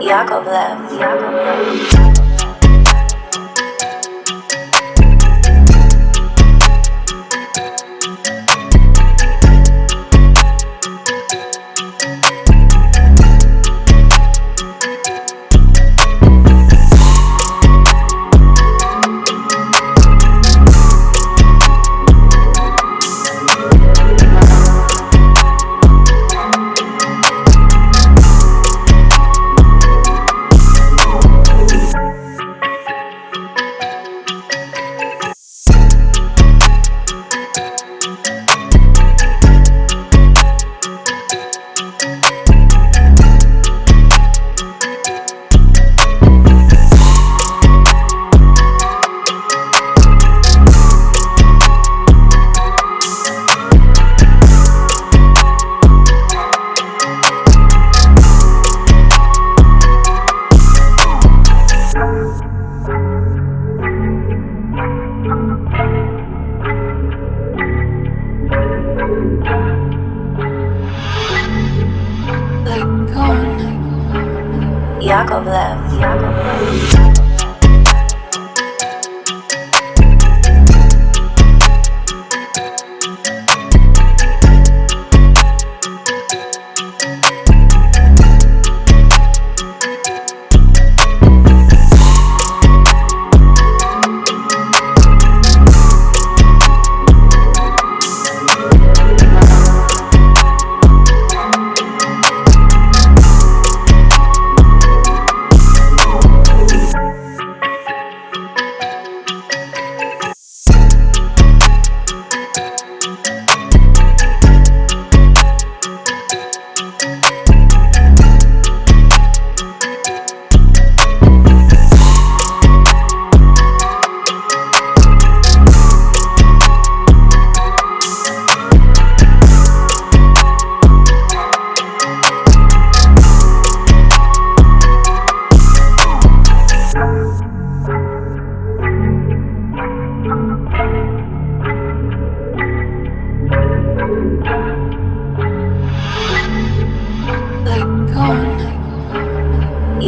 Yakovlev. left. Yakovlev. Yakovlev.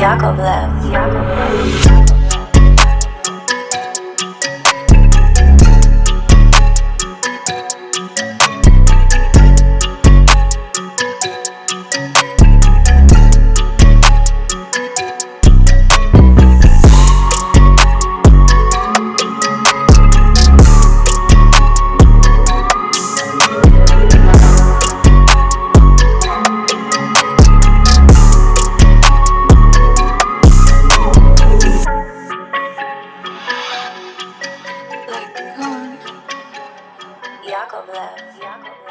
Yakovlev. Yakovlev. Yakovlev. Yakovlev.